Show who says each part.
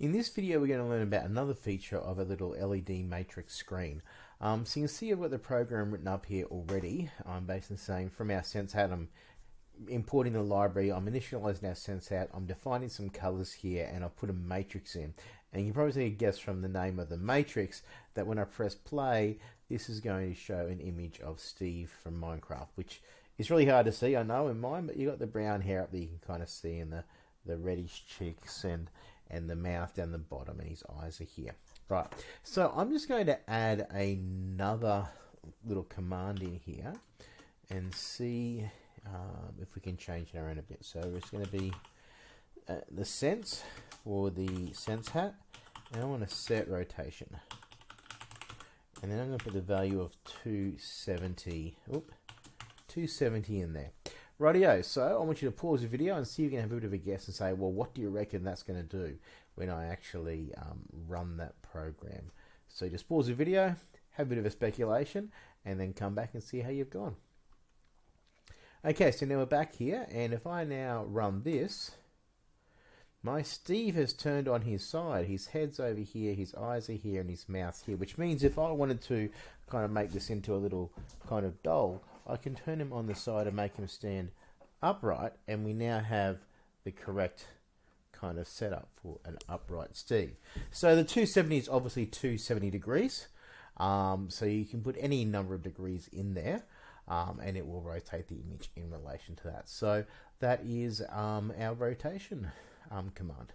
Speaker 1: In this video, we're going to learn about another feature of a little LED matrix screen. Um, so you can see I've got the program written up here already. I'm basically saying from our SenseHat, I'm importing the library, I'm initializing our SenseHat, I'm defining some colors here, and I'll put a matrix in. And you probably can probably guess from the name of the matrix that when I press play, this is going to show an image of Steve from Minecraft, which is really hard to see, I know, in mine, but you got the brown hair up there, you can kind of see in the, the reddish cheeks and, and the mouth down the bottom, and his eyes are here. Right, so I'm just going to add another little command in here and see um, if we can change it around a bit. So it's going to be uh, the sense for the sense hat, and I want to set rotation. And then I'm going to put the value of 270, oop, 270 in there. Rightio, so I want you to pause the video and see if you can have a bit of a guess and say, well, what do you reckon that's going to do when I actually um, run that program? So just pause the video, have a bit of a speculation, and then come back and see how you've gone. Okay, so now we're back here, and if I now run this, my Steve has turned on his side. His head's over here, his eyes are here, and his mouth's here, which means if I wanted to kind of make this into a little kind of doll, I can turn him on the side and make him stand upright, and we now have the correct kind of setup for an upright Steve. So the 270 is obviously 270 degrees, um, so you can put any number of degrees in there. Um, and it will rotate the image in relation to that. So that is um, our rotation um, command.